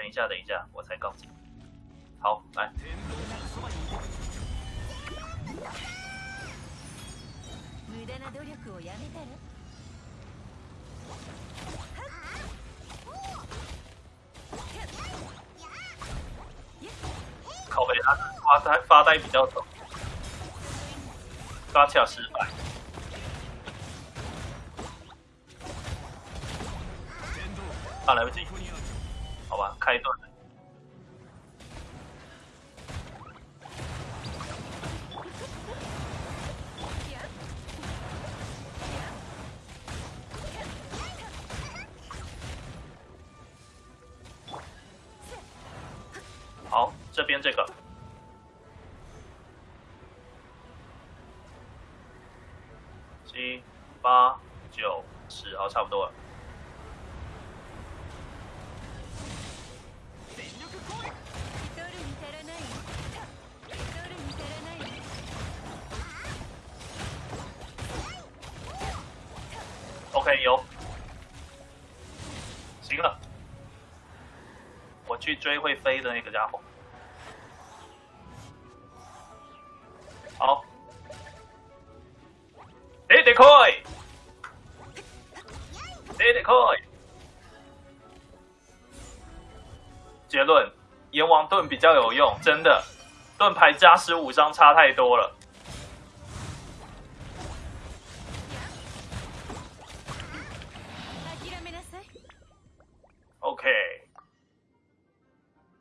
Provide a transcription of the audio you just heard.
等一下，等一下，我才告诉你。好，来，無駄な努力をやめたら靠背他发呆发呆比较多，发跳失败。啊，来不及， 好吧，开盾了。好，这边这个，七、八、九、十，好，差不多了。OK，有，行了，我去追会飞的那个家伙。好，哎，得开，哎，得开。结论：阎王盾比较有用，真的，盾牌加十五伤差太多了。